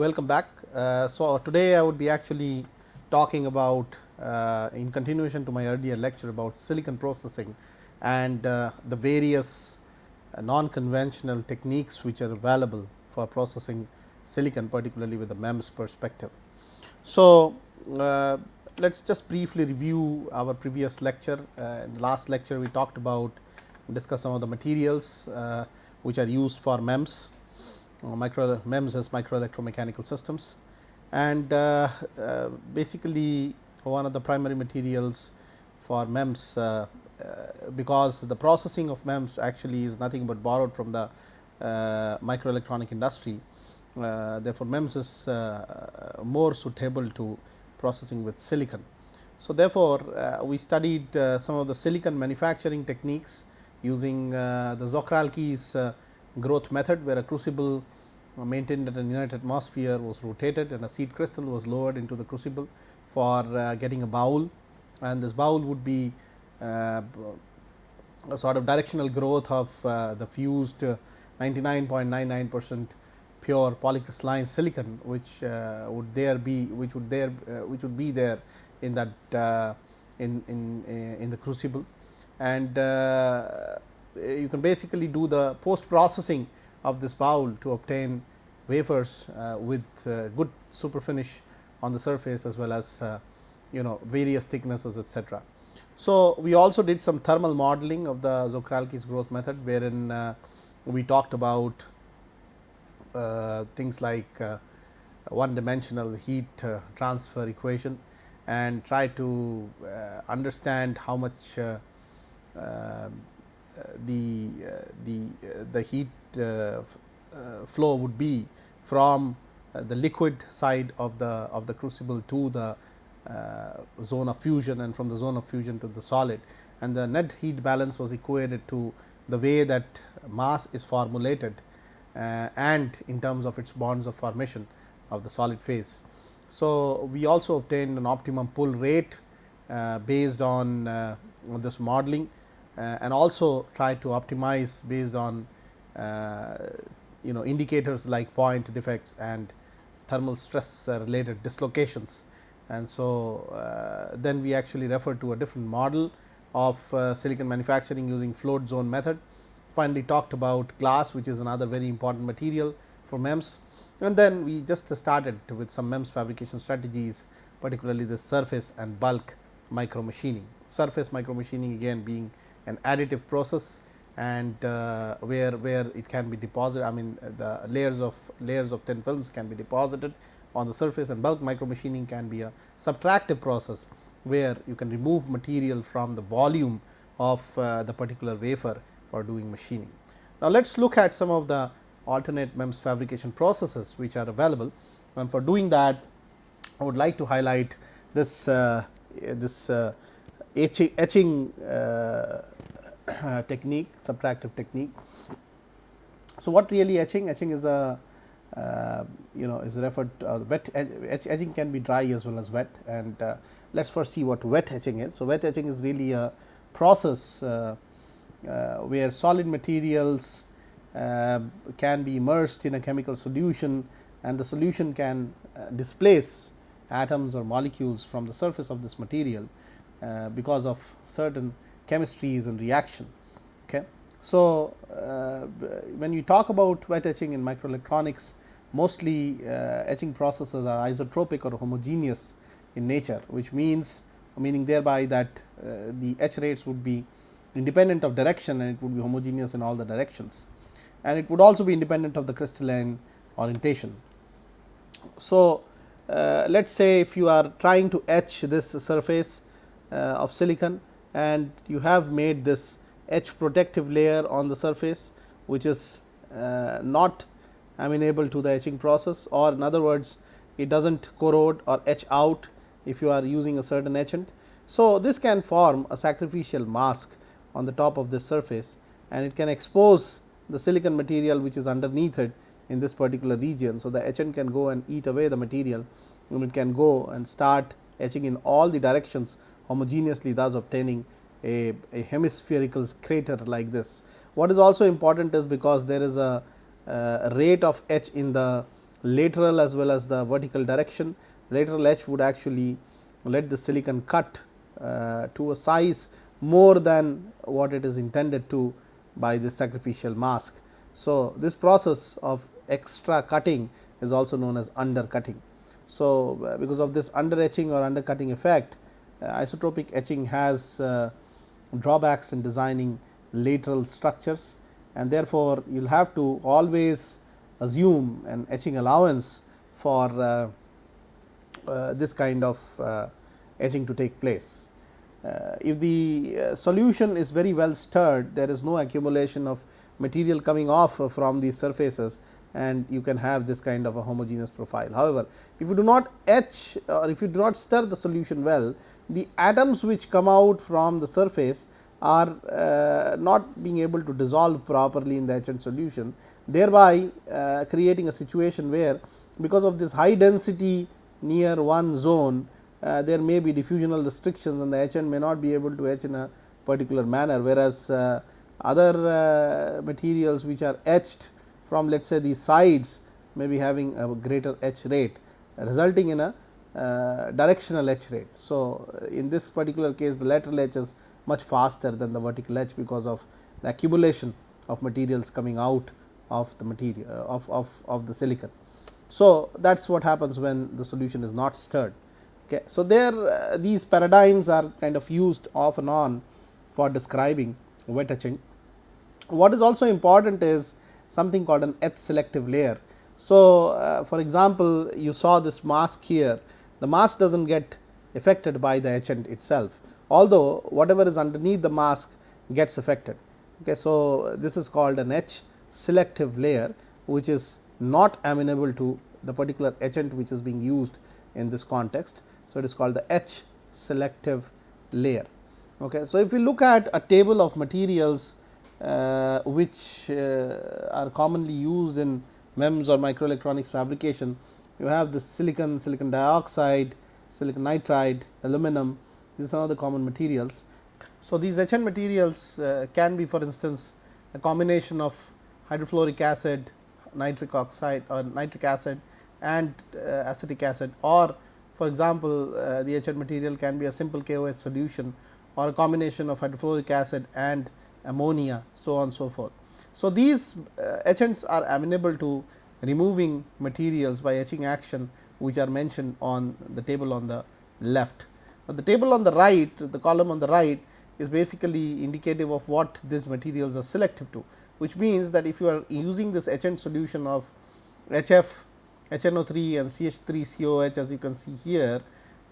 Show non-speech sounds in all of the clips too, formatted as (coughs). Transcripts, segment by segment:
welcome back. Uh, so, today I would be actually talking about uh, in continuation to my earlier lecture about silicon processing and uh, the various uh, non-conventional techniques which are available for processing silicon particularly with the MEMS perspective. So, uh, let us just briefly review our previous lecture. Uh, in the last lecture we talked about discuss some of the materials which are used for MEMS micro MEMS as micro electromechanical systems and uh, uh, basically one of the primary materials for MEMS uh, uh, because the processing of MEMS actually is nothing but borrowed from the uh, microelectronic industry. therefore, MEMS is more suitable to processing with silicon. So, therefore, we studied some of the silicon manufacturing techniques using the Czochralski's growth method where a crucible maintained at an inert atmosphere was rotated and a seed crystal was lowered into the crucible for uh, getting a bowl. And this bowl would be uh, a sort of directional growth of uh, the fused 99.99 percent pure polycrystalline silicon which uh, would there be which would there uh, which would be there in that uh, in in in the crucible. And you can basically do the post processing of this bowl to obtain wafers uh, with uh, good super finish on the surface as well as uh, you know various thicknesses etc. So, we also did some thermal modeling of the Czochralski's growth method wherein we talked about things like one dimensional heat transfer equation and try to understand how much um, the the the heat flow would be from the liquid side of the of the crucible to the zone of fusion and from the zone of fusion to the solid and the net heat balance was equated to the way that mass is formulated uh, and in terms of its bonds of formation of the solid phase. So, we also obtained an optimum pull rate uh, based on, uh, this modeling uh, and also try to optimize based on uh, you know indicators like point defects and thermal stress related dislocations. And so, uh, then we actually refer to a different model of silicon manufacturing using float zone method. Finally, talked about glass which is another very important material for MEMS and then we just started with some MEMS fabrication strategies particularly the surface and bulk micro machining. Surface micro machining again being an additive process and uh, where where it can be deposited I mean the layers of layers of thin films can be deposited on the surface and bulk micro machining can be a subtractive process where you can remove material from the volume of uh, the particular wafer for doing machining. Now, let us look at some of the alternate MEMS fabrication processes which are available and for doing that I would like to highlight this uh, this uh, etching, etching uh, technique subtractive technique. So, what really etching? Etching is a uh, you know is referred to, uh, wet etch, etching can be dry as well as wet and uh, let us first see what wet etching is. So, wet etching is really a process uh, uh, where solid materials um, can be immersed in a chemical solution and the solution can uh, displace atoms or molecules from the surface of this material because of certain chemistries and reaction. Okay. So, uh, when you talk about wet etching in microelectronics mostly uh, etching processes are isotropic or homogeneous in nature which means meaning thereby that uh, the etch rates would be independent of direction and it would be homogeneous in all the directions and it would also be independent of the crystalline orientation. So, uh, let us say if you are trying to etch this surface uh, of silicon and you have made this etch protective layer on the surface which is uh, not amenable to the etching process or in other words it does not corrode or etch out if you are using a certain etchant. So, this can form a sacrificial mask on the top of this surface and it can expose the silicon material which is underneath it in this particular region. So, the etchant can go and eat away the material and it can go and start etching in all the directions homogeneously thus obtaining a, a hemispherical crater like this. What is also important is because there is a, a rate of etch in the lateral as well as the vertical direction. Lateral etch would actually let the silicon cut uh, to a size more than what it is intended to by the sacrificial mask. So, this process of extra cutting is also known as undercutting. So, uh, because of this under etching or undercutting effect, uh, isotropic etching has uh, drawbacks in designing lateral structures and therefore, you will have to always assume an etching allowance for uh, uh, this kind of uh, etching to take place. Uh, if the uh, solution is very well stirred, there is no accumulation of material coming off from these surfaces and you can have this kind of a homogeneous profile. However, if you do not etch or if you do not stir the solution well, the atoms which come out from the surface are uh, not being able to dissolve properly in the etchant solution, thereby uh, creating a situation where because of this high density near one zone, uh, there may be diffusional restrictions and the etchant may not be able to etch in a particular manner, whereas uh, other uh, materials which are etched from let us say the sides may be having a greater etch rate resulting in a uh, directional etch rate. So, in this particular case the lateral etch is much faster than the vertical etch because of the accumulation of materials coming out of the material uh, of, of, of the silicon. So, that is what happens when the solution is not stirred. Okay. So, there uh, these paradigms are kind of used off and on for describing wet etching. What is also important is something called an etch selective layer. So, uh, for example, you saw this mask here, the mask does not get affected by the etchant itself, although whatever is underneath the mask gets affected. Okay, so, this is called an etch selective layer which is not amenable to the particular etchant which is being used in this context. So, it is called the etch selective layer. Okay. So, if we look at a table of materials which uh, are commonly used in MEMS or microelectronics fabrication, you have the silicon, silicon dioxide, silicon nitride, aluminum, these are some of the common materials. So, these etchant materials uh, can be for instance, a combination of hydrofluoric acid, nitric oxide or nitric acid and uh, acetic acid. Or for example, uh, the etchant material can be a simple KOH solution or a combination of hydrofluoric acid and ammonia so on so forth. So, these uh, etchants are amenable to removing materials by etching action which are mentioned on the table on the left. Now, the table on the right, the column on the right is basically indicative of what these materials are selective to, which means that if you are using this etchant solution of HF, HNO3 and CH3COH as you can see here,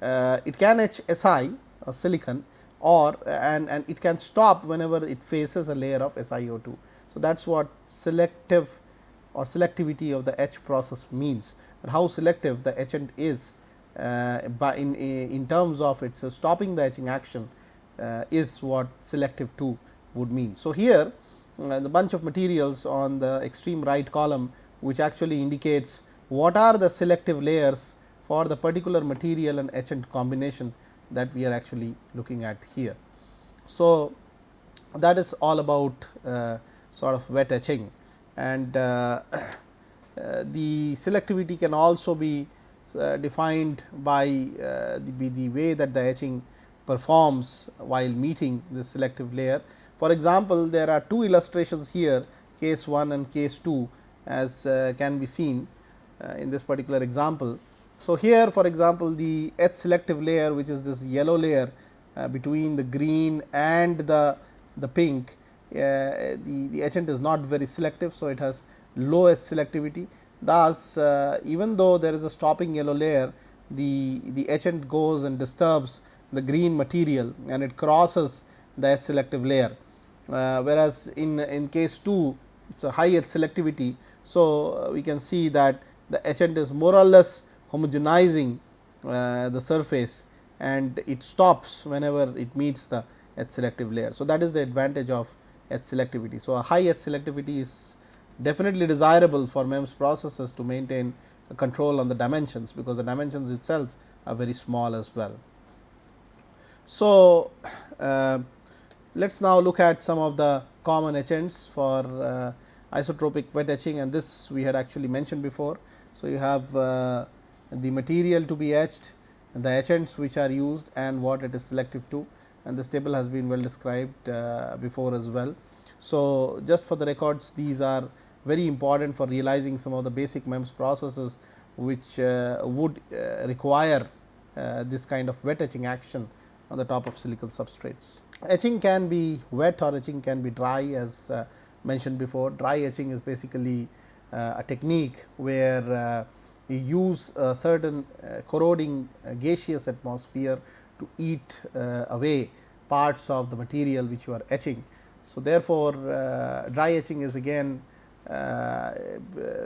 uh, it can etch Si or silicon or and, and it can stop whenever it faces a layer of SiO2. So, that is what selective or selectivity of the etch process means, how selective the etchant is uh, by in, in terms of its uh, stopping the etching action uh, is what selective 2 would mean. So, here the bunch of materials on the extreme right column which actually indicates what are the selective layers for the particular material and etchant combination that we are actually looking at here. So, that is all about uh, sort of wet etching and uh, (coughs) uh, the selectivity can also be uh, defined by uh, the, the way that the etching performs while meeting this selective layer. For example, there are two illustrations here case 1 and case 2 as can be seen in this particular example. So, here for example, the etch selective layer which is this yellow layer between the green and the, the pink uh, the, the etchant is not very selective. So, it has low etch selectivity Thus, uh, even though there is a stopping yellow layer, the, the etchant goes and disturbs the green material and it crosses the etch selective layer. Uh, whereas, in, in case 2 it is a high etch selectivity. So, uh, we can see that the etchant is more or less homogenizing uh, the surface and it stops whenever it meets the etch selective layer. So, that is the advantage of etch selectivity. So, a high etch selectivity is definitely desirable for MEMS processes to maintain control on the dimensions, because the dimensions itself are very small as well. So, uh, let us now look at some of the common etchants for uh, isotropic wet etching and this we had actually mentioned before. So, you have uh, the material to be etched, the etchants which are used and what it is selective to and this table has been well described uh, before as well. So, just for the records these are very important for realizing some of the basic MEMS processes which uh, would uh, require uh, this kind of wet etching action on the top of silicon substrates. Etching can be wet or etching can be dry as uh, mentioned before. Dry etching is basically uh, a technique where use a certain corroding gaseous atmosphere to eat away parts of the material which you are etching. So, therefore, dry etching is again uh,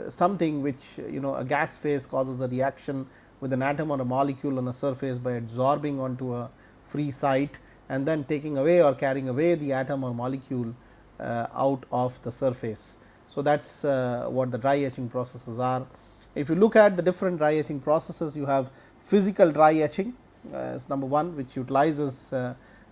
something which you know a gas phase causes a reaction with an atom or a molecule on a surface by adsorbing onto a free site and then taking away or carrying away the atom or molecule uh, out of the surface. So, that is uh, what the dry etching processes are. If you look at the different dry etching processes, you have physical dry etching as number 1 which utilizes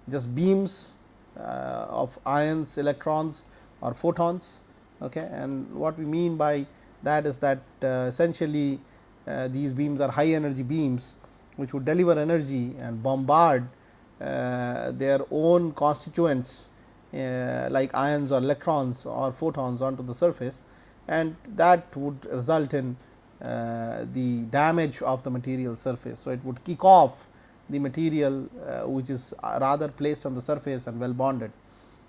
just beams of ions, electrons or photons Okay. And what we mean by that is that uh, essentially uh, these beams are high energy beams which would deliver energy and bombard uh, their own constituents uh, like ions or electrons or photons onto the surface and that would result in uh, the damage of the material surface. So, it would kick off the material uh, which is rather placed on the surface and well bonded.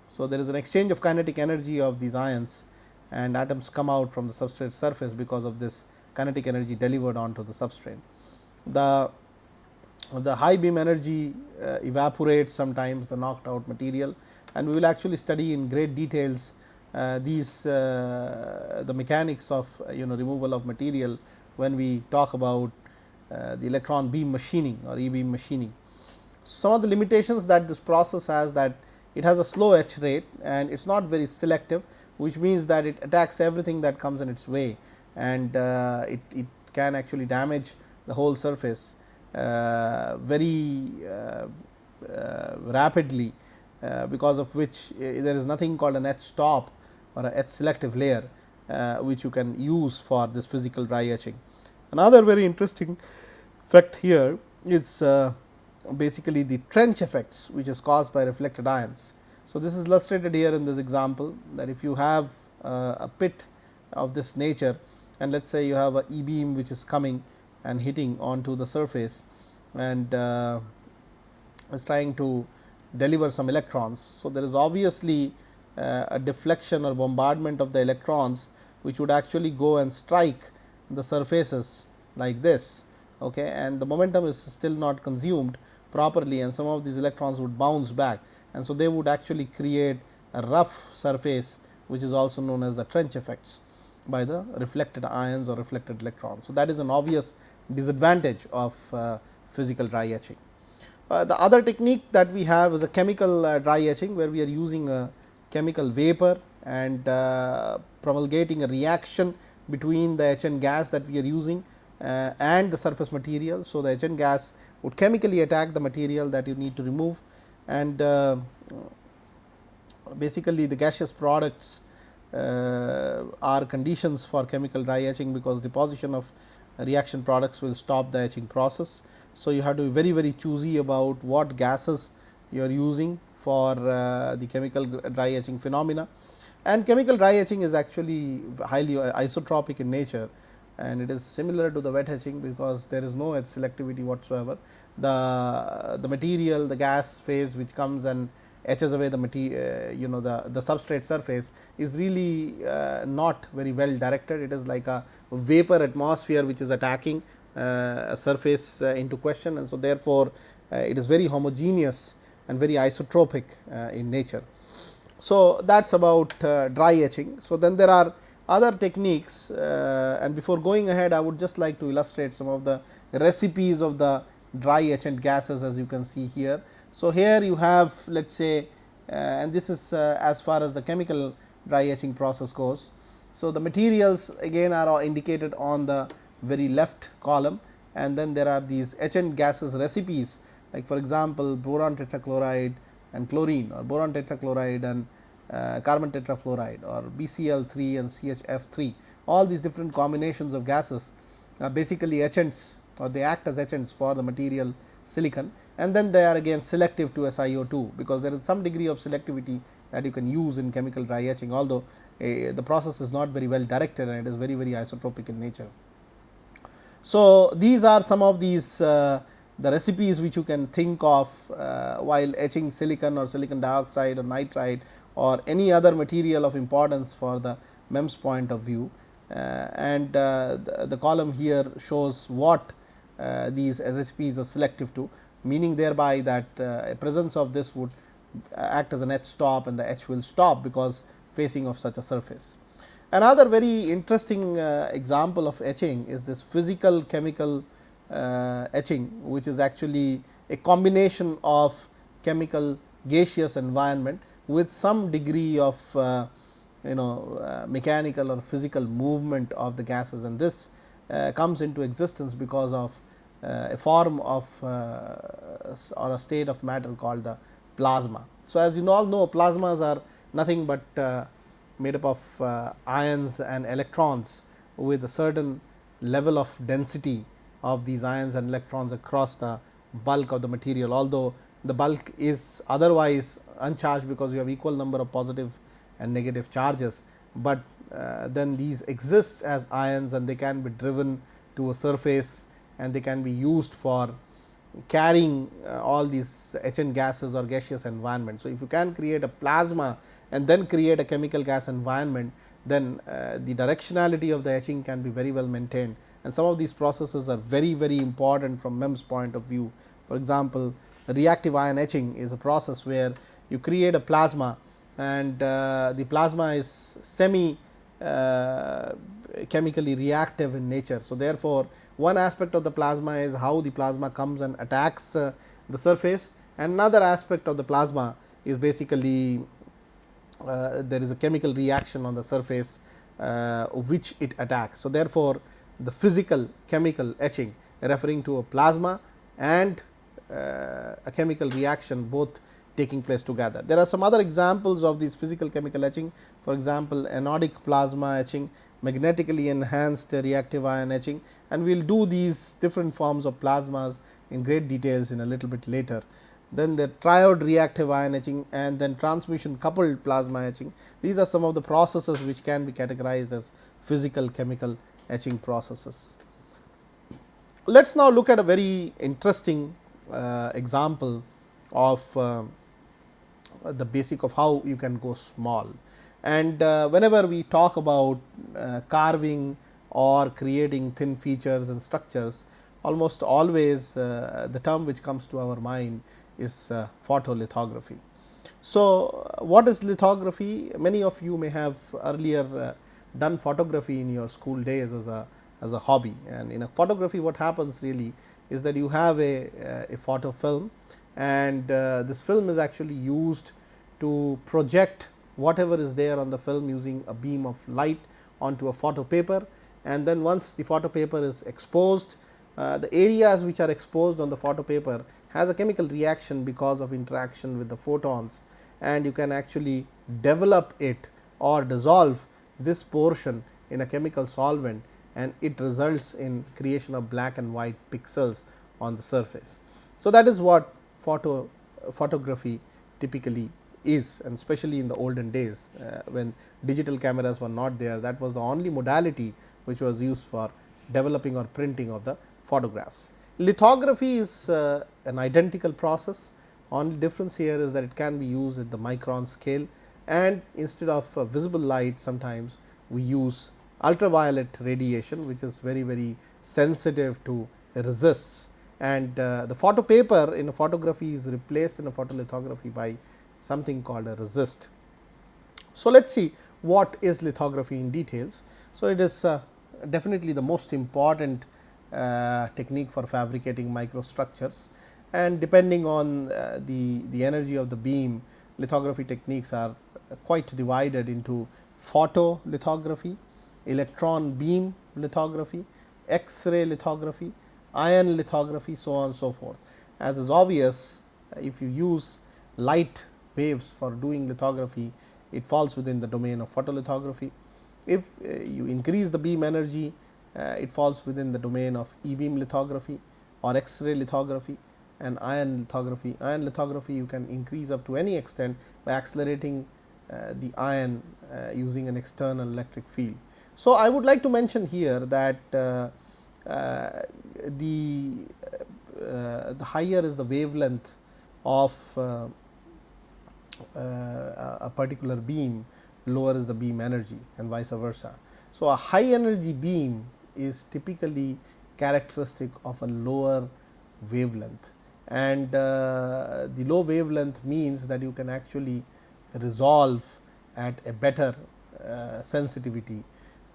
So, there is an exchange of kinetic energy of these ions and atoms come out from the substrate surface because of this kinetic energy delivered onto the substrate. The, the high beam energy uh, evaporates sometimes the knocked out material and we will actually study in great details uh, these uh, the mechanics of you know removal of material when we talk about uh, the electron beam machining or e beam machining. Some of the limitations that this process has that it has a slow etch rate and it is not very selective which means that it attacks everything that comes in its way and uh, it, it can actually damage the whole surface uh, very uh, uh rapidly uh, because of which uh, there is nothing called an etch stop or a etch selective layer which you can use for this physical dry etching. Another very interesting effect here is basically the trench effects which is caused by reflected ions. So, this is illustrated here in this example that if you have uh, a pit of this nature and let us say you have a e beam which is coming and hitting onto the surface and uh, is trying to deliver some electrons. So, there is obviously uh, a deflection or bombardment of the electrons which would actually go and strike the surfaces like this okay, and the momentum is still not consumed properly and some of these electrons would bounce back and so they would actually create a rough surface which is also known as the trench effects by the reflected ions or reflected electrons. So, that is an obvious disadvantage of uh, physical dry etching. Uh, the other technique that we have is a chemical uh, dry etching where we are using a chemical vapor and uh, promulgating a reaction between the etchant gas that we are using uh, and the surface material. So, the etchant gas would chemically attack the material that you need to remove and uh, basically the gaseous products uh, are conditions for chemical dry etching because deposition of reaction products will stop the etching process. So, you have to be very very choosy about what gases you are using for uh, the chemical dry etching phenomena. And chemical dry etching is actually highly isotropic in nature. And it is similar to the wet etching because there is no etch selectivity whatsoever. The the material the gas phase which comes and etches away the material uh, you know the the substrate surface is really uh, not very well directed. It is like a vapor atmosphere which is attacking uh, a surface uh, into question. And so therefore uh, it is very homogeneous and very isotropic uh, in nature so that's about dry etching so then there are other techniques and before going ahead i would just like to illustrate some of the recipes of the dry etchant gases as you can see here. So, here you have let us say uh, and this is uh, as far as the chemical dry etching process goes. So, the materials again are indicated on the very left column and then there are these etchant gases recipes like for example, boron tetrachloride and chlorine or boron tetrachloride and uh, carbon tetrafluoride or BCl3 and CHF3 all these different combinations of gases are basically etchants or they act as etchants for the material silicon and then they are again selective to SiO2 because there is some degree of selectivity that you can use in chemical dry etching although uh, the process is not very well directed and it is very very isotropic in nature. So, these are some of these uh, the recipes which you can think of uh, while etching silicon or silicon dioxide or nitride or any other material of importance for the MEMS point of view. Uh, and uh, the, the, column here shows what uh, these recipes are selective to meaning thereby that uh, a presence of this would act as an etch stop and the etch will stop because facing of such a surface. Another very interesting uh, example of etching is this physical chemical uh, etching which is actually a combination of chemical gaseous environment with some degree of uh, you know uh, mechanical or physical movement of the gases and this uh, comes into existence because of uh, a form of or a state of matter called the plasma. So, as you all know plasmas are nothing but made up of ions and electrons with a certain level of density of these ions and electrons across the bulk of the material although the bulk is otherwise uncharged because you have equal number of positive and negative charges, but uh, then these exist as ions and they can be driven to a surface and they can be used for carrying uh, all these etchant gases or gaseous environment. So, if you can create a plasma and then create a chemical gas environment, then uh, the directionality of the etching can be very well maintained and some of these processes are very very important from MEMS point of view. For example, reactive ion etching is a process where you create a plasma and uh, the plasma is semi uh, chemically reactive in nature. So, therefore, one aspect of the plasma is how the plasma comes and attacks uh, the surface and another aspect of the plasma is basically uh, there is a chemical reaction on the surface uh, which it attacks. So, therefore, the physical chemical etching referring to a plasma and uh, a chemical reaction both taking place together. There are some other examples of these physical chemical etching for example, anodic plasma etching, magnetically enhanced reactive ion etching and we will do these different forms of plasmas in great details in a little bit later. Then the triode reactive ion etching and then transmission coupled plasma etching. These are some of the processes which can be categorized as physical chemical etching processes. Let us now look at a very interesting uh, example of uh, the basic of how you can go small. And uh, whenever we talk about uh, carving or creating thin features and structures, almost always uh, the term which comes to our mind is uh, photolithography. So, what is lithography? Many of you may have earlier done photography in your school days as a as a hobby and in a photography what happens really is that you have a, a photo film and uh, this film is actually used to project whatever is there on the film using a beam of light onto a photo paper and then once the photo paper is exposed uh, the areas which are exposed on the photo paper has a chemical reaction because of interaction with the photons and you can actually develop it or dissolve this portion in a chemical solvent and it results in creation of black and white pixels on the surface. So, that is what photo photography typically is and especially in the olden days uh, when digital cameras were not there that was the only modality which was used for developing or printing of the photographs. Lithography is uh, an identical process only difference here is that it can be used at the micron scale and instead of uh, visible light sometimes we use ultraviolet radiation which is very very sensitive to resists and uh, the photo paper in a photography is replaced in a photolithography by something called a resist. So, let us see what is lithography in details. So, it is uh, definitely the most important technique for fabricating microstructures and depending on uh, the, the energy of the beam lithography techniques are quite divided into photolithography, electron beam lithography, X-ray lithography, ion lithography so on and so forth. As is obvious if you use light waves for doing lithography it falls within the domain of photolithography. If uh, you increase the beam energy uh, it falls within the domain of e beam lithography or X-ray lithography and ion lithography. Ion lithography you can increase up to any extent by accelerating uh, the ion uh, using an external electric field. So, I would like to mention here that uh, uh the, uh, the higher is the wavelength of uh, a particular beam, lower is the beam energy and vice versa. So, a high energy beam is typically characteristic of a lower wavelength and uh, the low wavelength means that you can actually resolve at a better uh, sensitivity.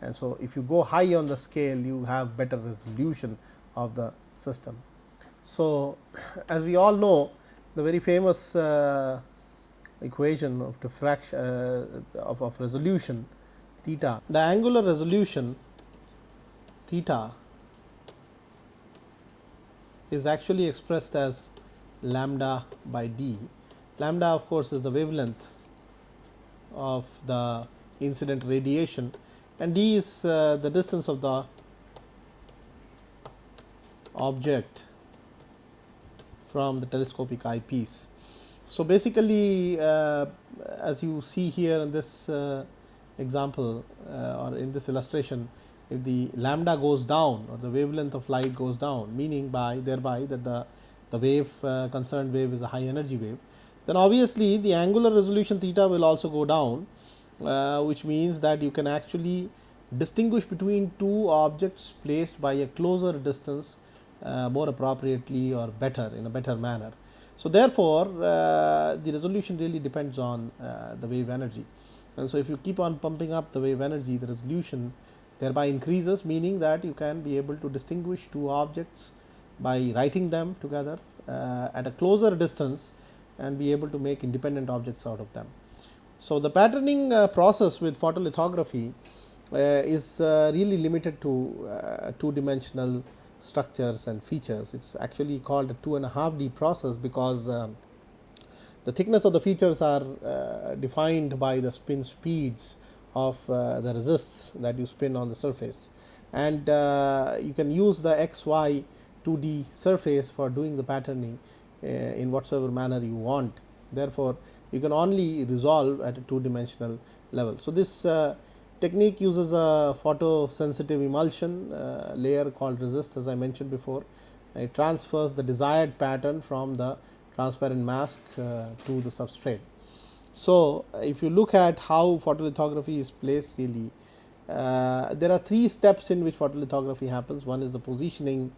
And so, if you go high on the scale you have better resolution of the system. So, (clears throat) as we all know the very famous uh, equation of diffraction uh, of, of resolution theta, the angular resolution theta is actually expressed as lambda by d. Lambda of course, is the wavelength of the incident radiation and d is uh, the distance of the object from the telescopic eyepiece. So, basically uh, as you see here in this uh, example uh, or in this illustration if the lambda goes down or the wavelength of light goes down meaning by thereby that the, the wave uh, concerned wave is a high energy wave then obviously the angular resolution theta will also go down uh, which means that you can actually distinguish between two objects placed by a closer distance uh, more appropriately or better in a better manner. So, therefore, uh, the resolution really depends on uh, the wave energy and so if you keep on pumping up the wave energy the resolution thereby increases meaning that you can be able to distinguish two objects by writing them together uh, at a closer distance and be able to make independent objects out of them. So, the patterning uh, process with photolithography uh, is uh, really limited to uh, two dimensional structures and features. It is actually called a two and a half D process because um, the thickness of the features are uh, defined by the spin speeds of uh, the resists that you spin on the surface and uh, you can use the x y 2D surface for doing the patterning uh, in whatsoever manner you want. Therefore, you can only resolve at a two dimensional level. So, this technique uses a photosensitive emulsion uh, layer called resist as I mentioned before. It transfers the desired pattern from the transparent mask uh, to the substrate. So, if you look at how photolithography is placed really, uh, there are three steps in which photolithography happens. One is the positioning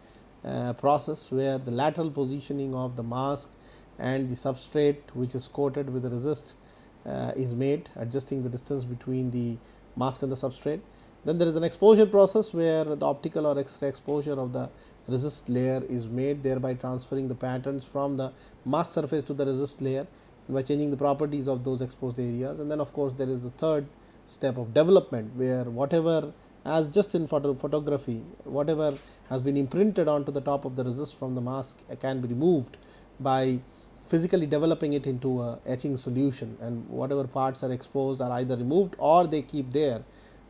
uh, process where the lateral positioning of the mask and the substrate which is coated with the resist uh, is made adjusting the distance between the mask and the substrate. Then there is an exposure process where the optical or X-ray exposure of the resist layer is made thereby transferring the patterns from the mask surface to the resist layer by changing the properties of those exposed areas and then of course, there is the third step of development where whatever as just in photo photography whatever has been imprinted onto the top of the resist from the mask can be removed by physically developing it into a etching solution and whatever parts are exposed are either removed or they keep there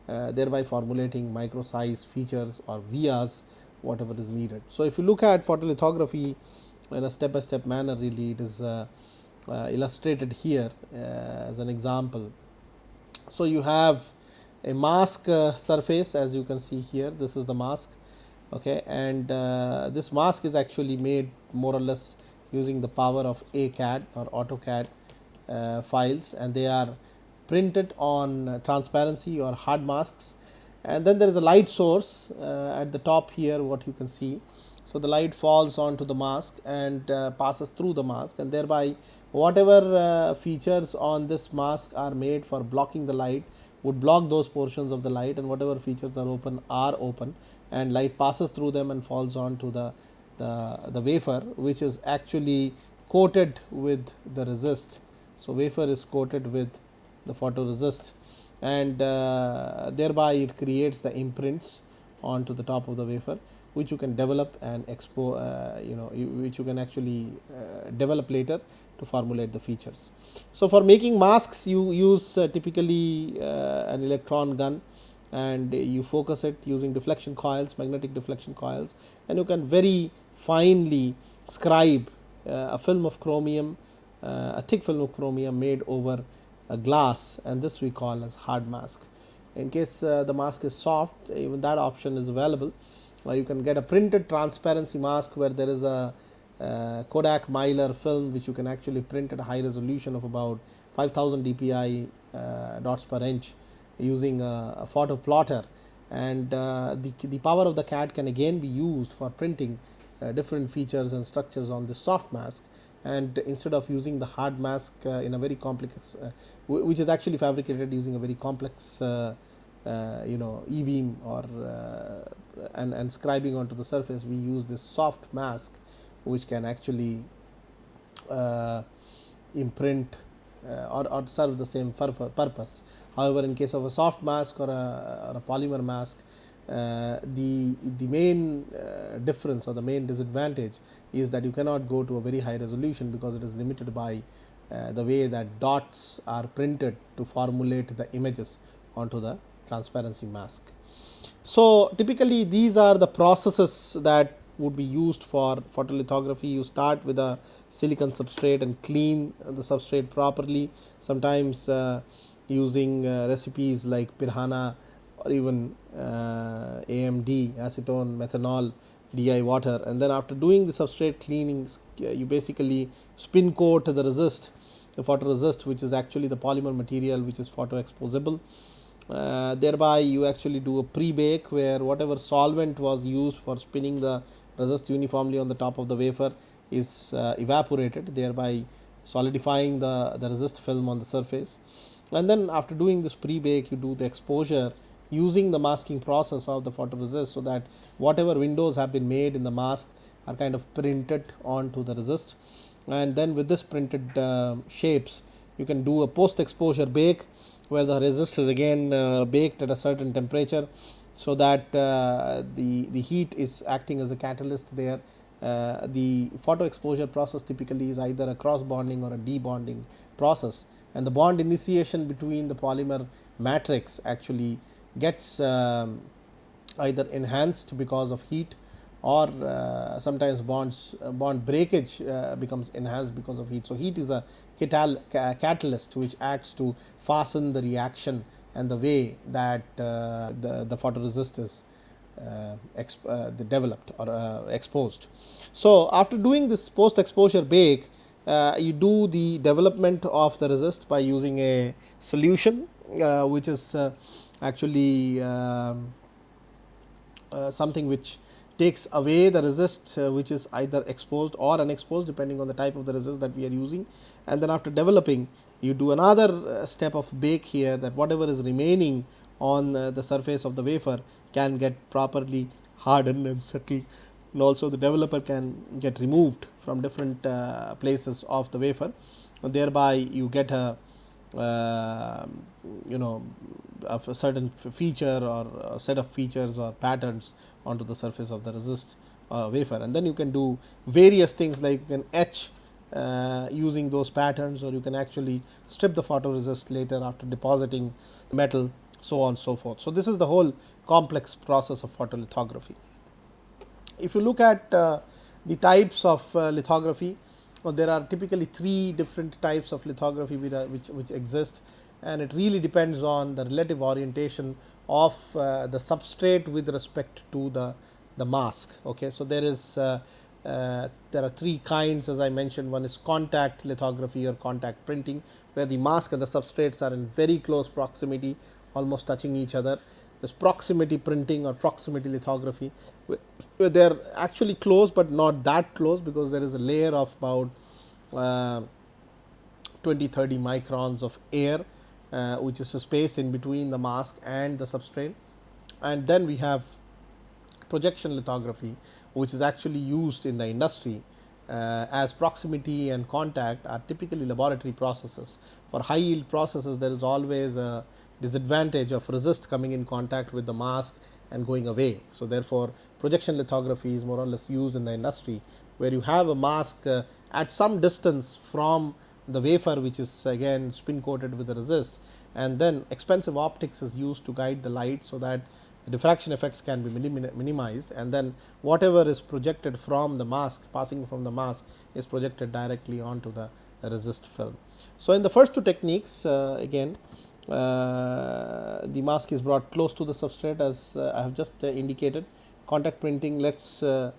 uh, thereby formulating micro size features or vias whatever is needed. So, if you look at photolithography in a step by step manner really it is uh, illustrated here uh, as an example. So, you have a mask uh, surface as you can see here this is the mask okay, and this mask is actually made more or less using the power of ACAD or AutoCAD files and they are printed on transparency or hard masks and then there is a light source uh, at the top here what you can see. So, the light falls onto the mask and uh, passes through the mask and thereby whatever uh, features on this mask are made for blocking the light would block those portions of the light and whatever features are open are open and light passes through them and falls on to the, the, the wafer which is actually coated with the resist. So, wafer is coated with the photoresist and uh, thereby it creates the imprints onto the top of the wafer which you can develop and expo uh, you know which you can actually uh, develop later to formulate the features. So, for making masks you use uh, typically uh, an electron gun and you focus it using deflection coils magnetic deflection coils and you can very finely scribe uh, a film of chromium uh, a thick film of chromium made over a glass and this we call as hard mask. In case uh, the mask is soft even that option is available you can get a printed transparency mask where there is a Kodak Mylar film which you can actually print at a high resolution of about 5000 dpi uh, dots per inch using a, a photo plotter. And uh, the, the power of the CAD can again be used for printing uh, different features and structures on the soft mask. And instead of using the hard mask uh, in a very complex uh, which is actually fabricated using a very complex uh, uh, you know e beam or and, and scribing onto the surface we use this soft mask which can actually imprint or, or serve the same purpose However, in case of a soft mask or a, or a polymer mask, uh, the the main uh, difference or the main disadvantage is that you cannot go to a very high resolution because it is limited by uh, the way that dots are printed to formulate the images onto the transparency mask. So, typically these are the processes that would be used for photolithography. You start with a silicon substrate and clean the substrate properly. Sometimes uh, using uh, recipes like Piranha or even uh, AMD acetone methanol DI water and then after doing the substrate cleaning uh, you basically spin coat the resist the photoresist which is actually the polymer material which is photo exposable. Uh, thereby you actually do a pre-bake where whatever solvent was used for spinning the resist uniformly on the top of the wafer is uh, evaporated thereby solidifying the, the resist film on the surface and then after doing this pre-bake you do the exposure using the masking process of the photoresist. So, that whatever windows have been made in the mask are kind of printed onto the resist and then with this printed uh, shapes you can do a post exposure bake where the resist is again uh, baked at a certain temperature. So, that uh, the, the heat is acting as a catalyst there uh, the photo exposure process typically is either a cross bonding or a debonding process and the bond initiation between the polymer matrix actually gets um, either enhanced because of heat or uh, sometimes bonds uh, bond breakage uh, becomes enhanced because of heat. So, heat is a catal catalyst which acts to fasten the reaction and the way that uh, the, the photoresist is uh, uh, developed or exposed. So, after doing this post exposure bake uh, you do the development of the resist by using a solution uh, which is uh, actually um, uh, something which takes away the resist uh, which is either exposed or unexposed depending on the type of the resist that we are using and then after developing you do another uh, step of bake here that whatever is remaining on the surface of the wafer can get properly hardened and settled. And also the developer can get removed from different uh, places of the wafer. And thereby you get a uh, you know a certain feature or set of features or patterns onto the surface of the resist uh, wafer. And then you can do various things like you can etch uh, using those patterns or you can actually strip the photoresist later after depositing metal so on so forth. So, this is the whole complex process of photolithography. If you look at uh, the types of uh, lithography, well, there are typically three different types of lithography which, which exist and it really depends on the relative orientation of uh, the substrate with respect to the, the mask. Okay. So, there is uh, there are three kinds as I mentioned. One is contact lithography or contact printing where the mask and the substrates are in very close proximity almost touching each other. Is proximity printing or proximity lithography where they are actually close, but not that close because there is a layer of about uh, 20 30 microns of air uh, which is a space in between the mask and the substrate. And then we have projection lithography which is actually used in the industry uh, as proximity and contact are typically laboratory processes. For high yield processes there is always a disadvantage of resist coming in contact with the mask and going away. So, therefore, projection lithography is more or less used in the industry where you have a mask uh, at some distance from the wafer which is again spin coated with the resist and then expensive optics is used to guide the light. So, that diffraction effects can be minimized and then whatever is projected from the mask passing from the mask is projected directly onto the resist film. So, in the first two techniques uh, again uh, the mask is brought close to the substrate as uh, I have just uh, indicated contact printing lets uh,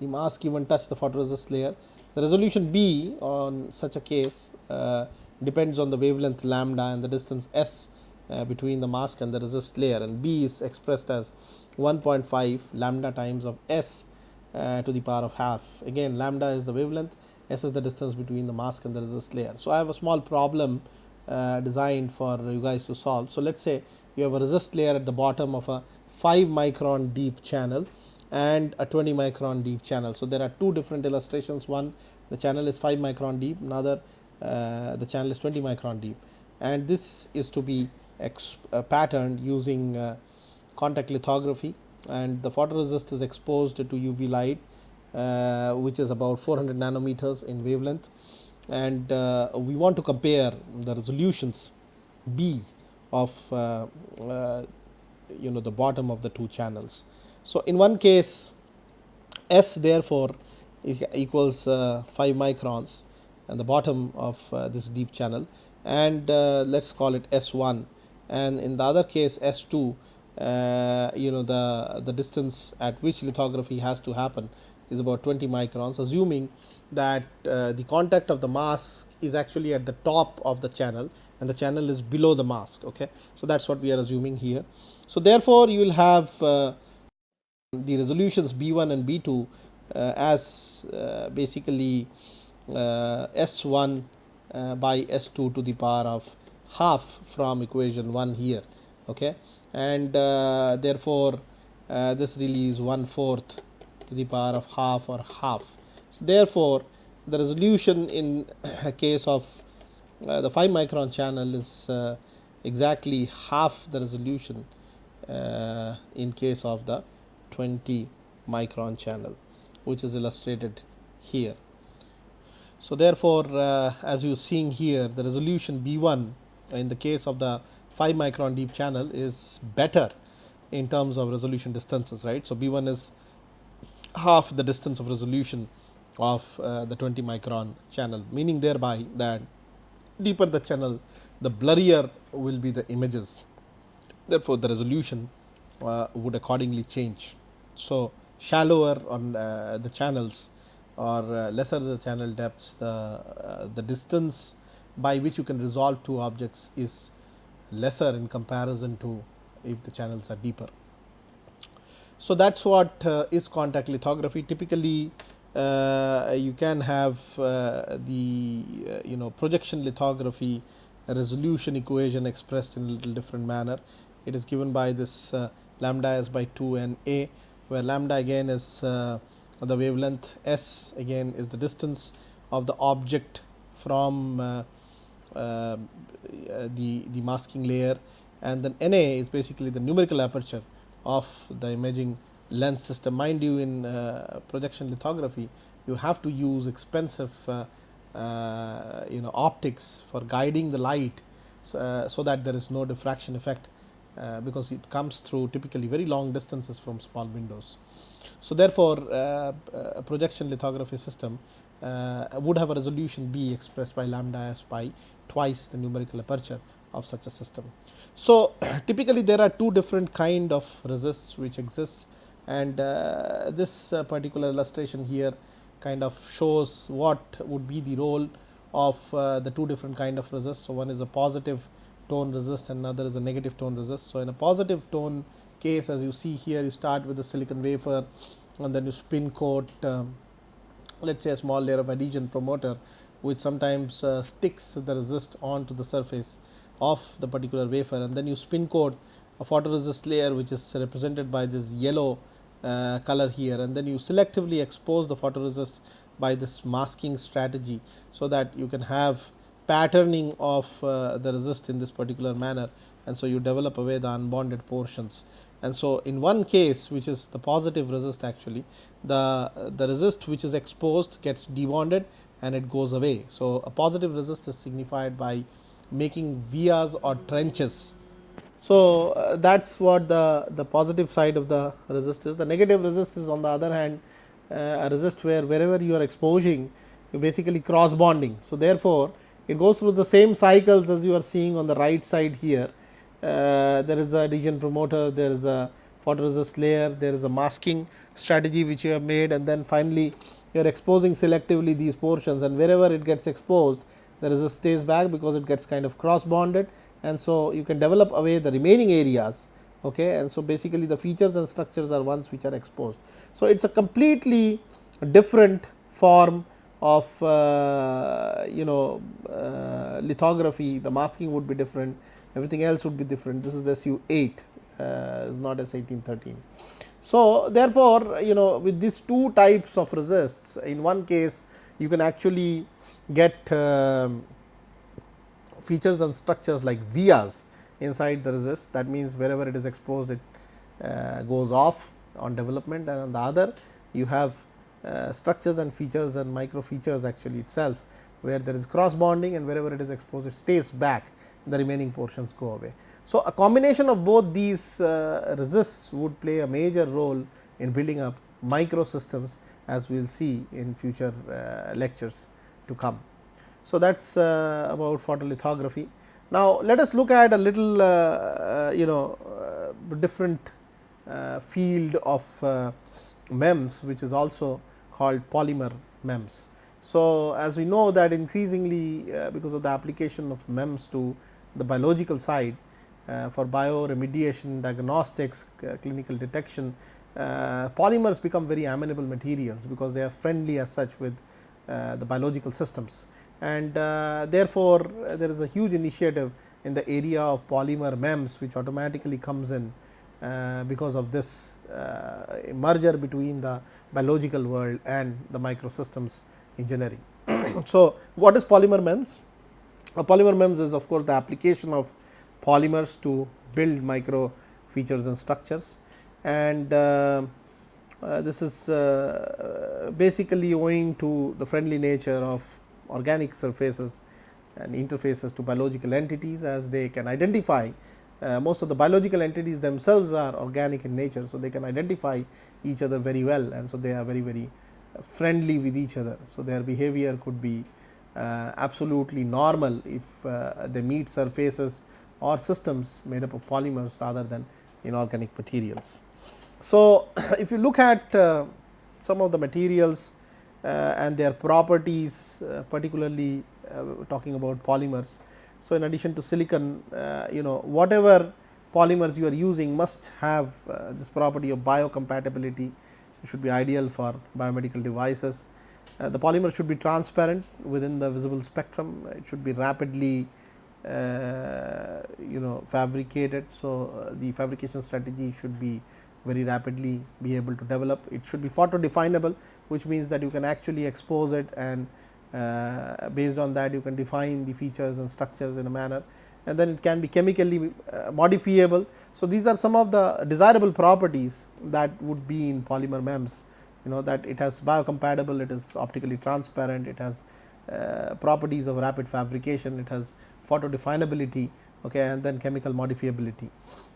the mask even touch the photoresist layer. The resolution B on such a case uh, depends on the wavelength lambda and the distance s uh, between the mask and the resist layer and B is expressed as 1.5 lambda times of S uh, to the power of half. Again lambda is the wavelength, S is the distance between the mask and the resist layer. So, I have a small problem uh, designed for you guys to solve. So, let us say you have a resist layer at the bottom of a 5 micron deep channel and a 20 micron deep channel. So, there are two different illustrations one the channel is 5 micron deep another uh, the channel is 20 micron deep and this is to be patterned using uh, contact lithography. And the photoresist is exposed to UV light uh, which is about 400 nanometers in wavelength. And uh, we want to compare the resolutions B of uh, uh, you know the bottom of the two channels. So, in one case S therefore equals 5 microns and the bottom of this deep channel. And let us call it S 1 and in the other case S 2 uh, you know the the distance at which lithography has to happen is about 20 microns assuming that uh, the contact of the mask is actually at the top of the channel and the channel is below the mask. Okay. So, that is what we are assuming here. So, therefore, you will have uh, the resolutions B 1 and B 2 uh, as uh, basically uh, S 1 by S 2 to the power of half from equation 1 here okay? And uh, therefore uh, this really is 1 fourth to the power of half or half. So therefore the resolution in (coughs) case of uh, the 5 micron channel is uh, exactly half the resolution uh, in case of the 20 micron channel which is illustrated here. So therefore uh, as you are seeing here the resolution b 1 in the case of the 5 micron deep channel is better in terms of resolution distances right. So, B 1 is half the distance of resolution of uh, the 20 micron channel meaning thereby that deeper the channel the blurrier will be the images therefore, the resolution uh, would accordingly change. So, shallower on uh, the channels or uh, lesser the channel depths the uh, the distance by which you can resolve two objects is lesser in comparison to if the channels are deeper. So, that is what uh, is contact lithography typically uh, you can have uh, the uh, you know projection lithography resolution equation expressed in a little different manner. It is given by this uh, lambda s by 2 and a where lambda again is uh, the wavelength s again is the distance of the object from uh, the, the masking layer and then NA is basically the numerical aperture of the imaging lens system. Mind you in uh, projection lithography you have to use expensive uh, uh, you know optics for guiding the light so, uh, so that there is no diffraction effect uh, because it comes through typically very long distances from small windows. So, therefore, a projection lithography system would have a resolution B expressed by lambda s by twice the numerical aperture of such a system. So, (clears throat) typically there are two different kind of resists which exist and uh, this uh, particular illustration here kind of shows what would be the role of uh, the two different kind of resist. So, one is a positive tone resist and another is a negative tone resist. So, in a positive tone case as you see here you start with a silicon wafer and then you spin coat um, let us say a small layer of adhesion promoter which sometimes uh, sticks the resist onto the surface of the particular wafer and then you spin coat a photoresist layer which is represented by this yellow uh, color here and then you selectively expose the photoresist by this masking strategy. So, that you can have patterning of uh, the resist in this particular manner and so you develop away the unbonded portions and so in one case which is the positive resist actually the the resist which is exposed gets debonded and it goes away. So, a positive resist is signified by making vias or trenches. So, uh, that is what the, the positive side of the resist is. The negative resist is on the other hand uh, a resist where wherever you are exposing you basically cross bonding. So, therefore, it goes through the same cycles as you are seeing on the right side here. Uh, there is a adhesion promoter, there is a photoresist layer, there is a masking strategy which you have made and then finally, you are exposing selectively these portions and wherever it gets exposed the resist stays back because it gets kind of cross bonded and so you can develop away the remaining areas okay and so basically the features and structures are ones which are exposed. So, it is a completely different form of uh, you know uh, lithography the masking would be different everything else would be different this is SU 8 uh, is not S 1813. So, therefore, you know with these two types of resists in one case you can actually get uh, features and structures like vias inside the resist. That means wherever it is exposed it uh, goes off on development. And on the other you have uh, structures and features and micro features actually itself where there is cross bonding and wherever it is exposed it stays back the remaining portions go away. So, a combination of both these uh, resists would play a major role in building up micro systems as we will see in future uh, lectures to come. So, that is uh, about photolithography. Now, let us look at a little uh, uh, you know uh, different field of MEMS which is also called polymer MEMS. So, as we know that increasingly because of the application of MEMS to the biological side uh, for bioremediation, diagnostics, uh, clinical detection, uh, polymers become very amenable materials because they are friendly as such with the biological systems. And therefore, there is a huge initiative in the area of polymer MEMS which automatically comes in uh, because of this uh, merger between the biological world and the microsystems engineering. (clears throat) so, what is polymer MEMS? A polymer MEMS is of course, the application of polymers to build micro features and structures and uh, uh, this is uh, basically owing to the friendly nature of organic surfaces and interfaces to biological entities as they can identify uh, most of the biological entities themselves are organic in nature. So, they can identify each other very well and so they are very very friendly with each other. So, their behavior could be uh, absolutely normal if uh, they meet surfaces or systems made up of polymers rather than inorganic materials. So, (clears throat) if you look at uh, some of the materials and their properties particularly talking about polymers. So, in addition to silicon you know whatever polymers you are using must have this property of biocompatibility it should be ideal for biomedical devices. the polymer should be transparent within the visible spectrum it should be rapidly uh, you know fabricated. So, uh, the fabrication strategy should be very rapidly be able to develop. It should be photo definable which means that you can actually expose it and uh, based on that you can define the features and structures in a manner and then it can be chemically uh, modifiable. So, these are some of the desirable properties that would be in polymer MEMS you know that it has biocompatible, it is optically transparent, it has uh, properties of rapid fabrication, it has photo definability okay, and then chemical modifiability.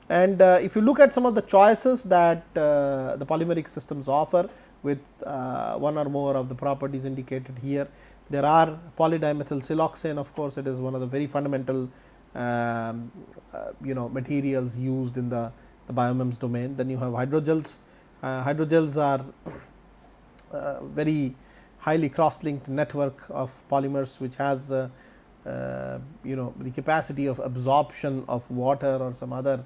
And uh, if you look at some of the choices that uh, the polymeric systems offer with uh, one or more of the properties indicated here, there are polydimethyl siloxane of course, it is one of the very fundamental um, uh, you know materials used in the, the biomems domain. Then you have hydrogels, uh, hydrogels are uh, very highly cross linked network of polymers which has uh, you know the capacity of absorption of water or some other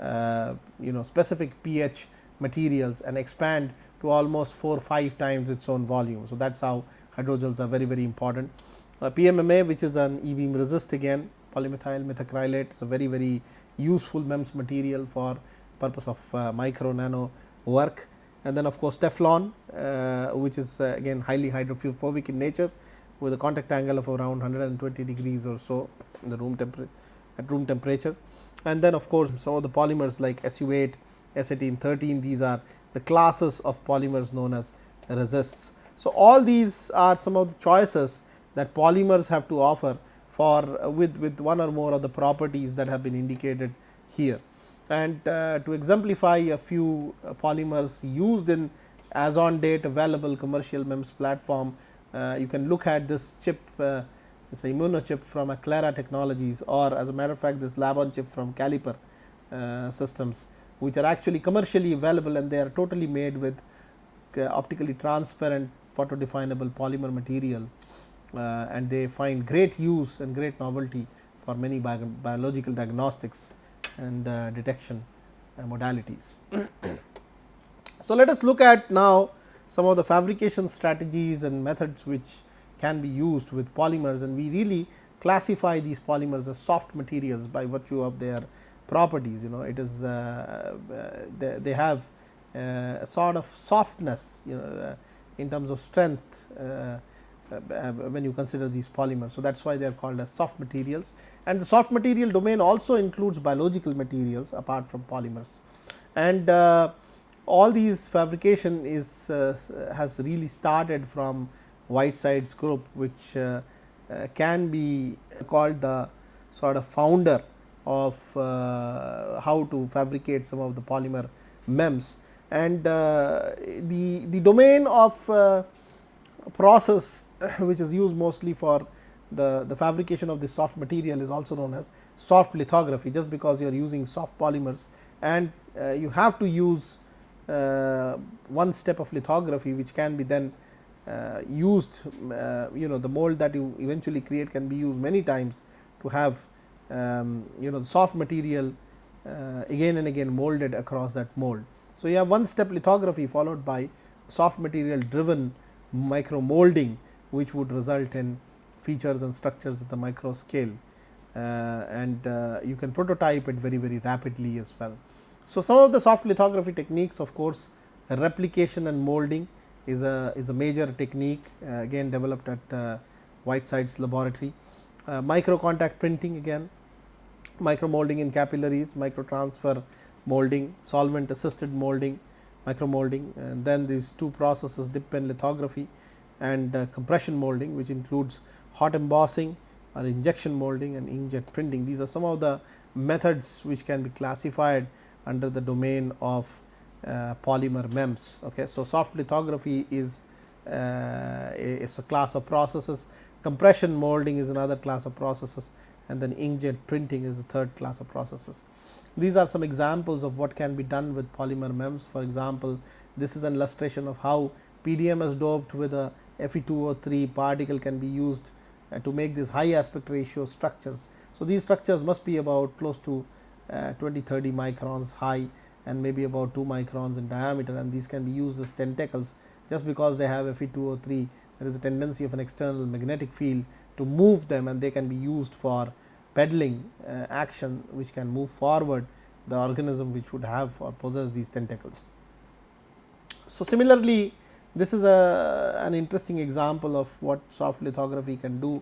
uh, you know specific pH materials and expand to almost 4 5 times its own volume. So, that is how hydrogels are very very important. Uh, PMMA which is an e-beam resist again polymethyl methacrylate is a very very useful MEMS material for purpose of uh, micro nano work. And then of course, Teflon uh, which is uh, again highly hydrophobic in nature with a contact angle of around 120 degrees or so in the room temperature at room temperature. And then of course, some of the polymers like SU 8 S1813 these are the classes of polymers known as resists. So, all these are some of the choices that polymers have to offer for uh, with, with one or more of the properties that have been indicated here. And uh, to exemplify a few uh, polymers used in as on date available commercial MEMS platform, uh, you can look at this chip uh, it is a immuno chip from Aclara Technologies or as a matter of fact this lab on chip from Caliper uh, systems which are actually commercially available and they are totally made with optically transparent photo definable polymer material uh, and they find great use and great novelty for many bio biological diagnostics and uh, detection uh, modalities. (coughs) so, let us look at now some of the fabrication strategies and methods which can be used with polymers and we really classify these polymers as soft materials by virtue of their properties you know it is uh, uh, they, they, have uh, a sort of softness you know in terms of strength when you consider these polymers. So, that is why they are called as soft materials and the soft material domain also includes biological materials apart from polymers. And uh, all these fabrication is uh, has really started from Whitesides' group which uh, can be called the sort of founder of uh, how to fabricate some of the polymer MEMS and uh, the, the domain of uh, process (clears throat) which is used mostly for the, the fabrication of the soft material is also known as soft lithography just because you are using soft polymers and uh, you have to use uh, one step of lithography which can be then uh, used you know the mold that you eventually create can be used many times to have um, you know the soft material uh, again and again molded across that mold. So, you have one step lithography followed by soft material driven micro molding which would result in features and structures at the micro scale uh, and uh, you can prototype it very very rapidly as well. So, some of the soft lithography techniques of course, replication and molding is a is a major technique uh, again developed at uh, Whitesides' laboratory. Uh, micro contact printing again micro molding in capillaries, micro transfer molding, solvent assisted molding, micro molding and then these two processes dip pen lithography and uh, compression molding which includes hot embossing or injection molding and inkjet printing. These are some of the methods which can be classified under the domain of uh, polymer MEMS. Okay. So, soft lithography is, uh, is a class of processes, compression molding is another class of processes and then inkjet printing is the third class of processes. These are some examples of what can be done with polymer MEMS. For example, this is an illustration of how PDMS doped with a Fe2O3 particle can be used uh, to make these high aspect ratio structures. So, these structures must be about close to uh, 20 30 microns high and maybe about 2 microns in diameter and these can be used as tentacles just because they have Fe2O3 there is a tendency of an external magnetic field to move them and they can be used for pedaling uh, action which can move forward the organism which would have or possess these tentacles. So, similarly this is a an interesting example of what soft lithography can do.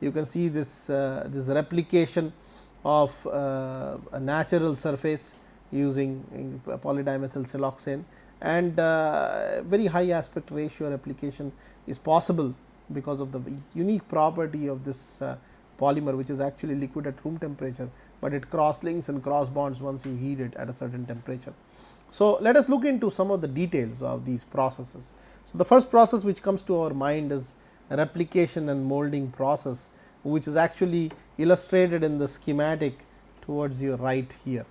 You can see this uh, this replication of uh, a natural surface using polydimethyl siloxane and very high aspect ratio replication is possible because of the unique property of this polymer which is actually liquid at room temperature, but it cross links and cross bonds once you heat it at a certain temperature. So, let us look into some of the details of these processes. So, the first process which comes to our mind is replication and molding process which is actually illustrated in the schematic towards your right here.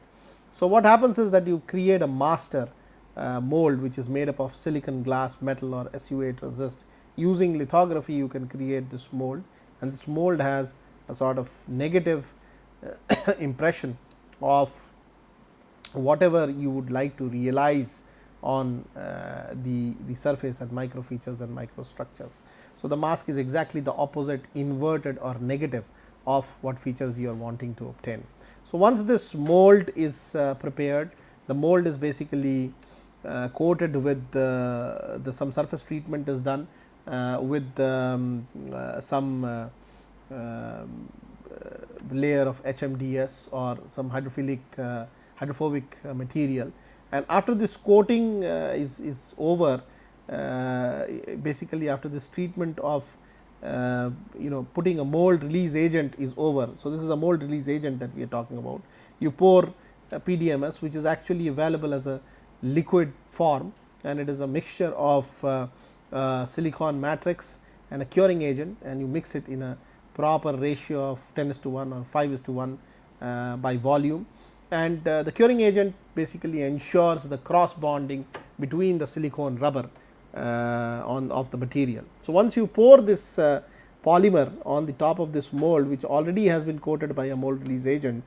So, what happens is that you create a master uh, mold which is made up of silicon glass metal or SU8 resist using lithography you can create this mold and this mold has a sort of negative uh, (coughs) impression of whatever you would like to realize on uh, the, the surface and micro features and microstructures. So, the mask is exactly the opposite inverted or negative of what features you are wanting to obtain. So, once this mold is uh, prepared, the mold is basically uh, coated with the, some surface treatment is done uh, with um, uh, some um, layer of HMDS or some hydrophilic hydrophobic material and after this coating uh, is, is over uh, basically after this treatment of uh, you know putting a mold release agent is over. So, this is a mold release agent that we are talking about. You pour PDMS which is actually available as a liquid form and it is a mixture of uh, uh, silicon matrix and a curing agent and you mix it in a proper ratio of 10 is to 1 or 5 is to 1 uh, by volume and the curing agent basically ensures the cross bonding between the silicone rubber uh, on of the material. So, once you pour this uh, polymer on the top of this mold which already has been coated by a mold release agent,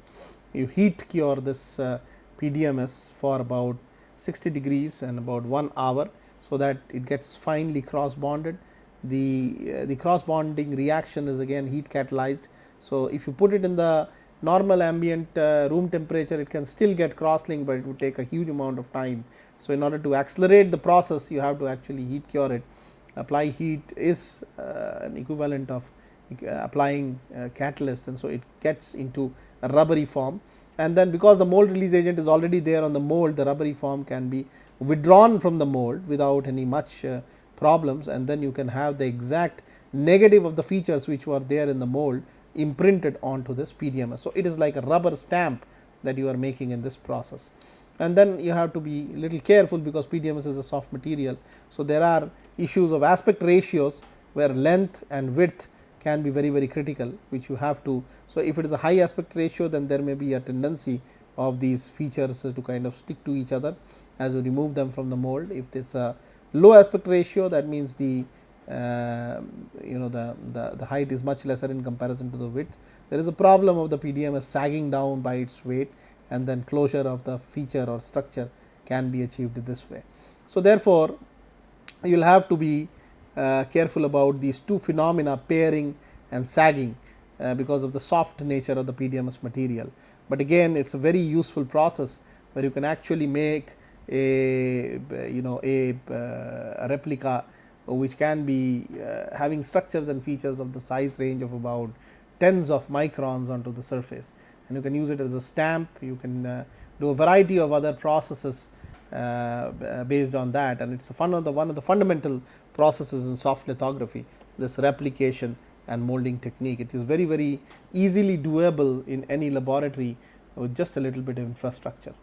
you heat cure this uh, PDMS for about 60 degrees and about 1 hour. So, that it gets finely cross bonded the the cross bonding reaction is again heat catalyzed. So, if you put it in the normal ambient uh, room temperature it can still get cross linked, but it would take a huge amount of time. So, in order to accelerate the process you have to actually heat cure it apply heat is uh, an equivalent of uh, applying uh, catalyst and so it gets into a rubbery form and then because the mold release agent is already there on the mold the rubbery form can be withdrawn from the mold without any much uh, problems and then you can have the exact negative of the features which were there in the mold imprinted onto this PDMS. So, it is like a rubber stamp that you are making in this process and then you have to be little careful because PDMS is a soft material. So, there are issues of aspect ratios where length and width can be very very critical which you have to. So, if it is a high aspect ratio then there may be a tendency of these features to kind of stick to each other as you remove them from the mold. If it is a low aspect ratio that means the uh, you know the, the, the height is much lesser in comparison to the width. There is a problem of the PDMS sagging down by its weight and then closure of the feature or structure can be achieved this way. So, therefore, you will have to be uh, careful about these two phenomena pairing and sagging uh, because of the soft nature of the PDMS material. But again it is a very useful process where you can actually make a you know a, uh, a replica which can be uh, having structures and features of the size range of about tens of microns onto the surface and you can use it as a stamp you can uh, do a variety of other processes uh, based on that and it is one of the one of the fundamental processes in soft lithography this replication and molding technique. It is very very easily doable in any laboratory with just a little bit of infrastructure.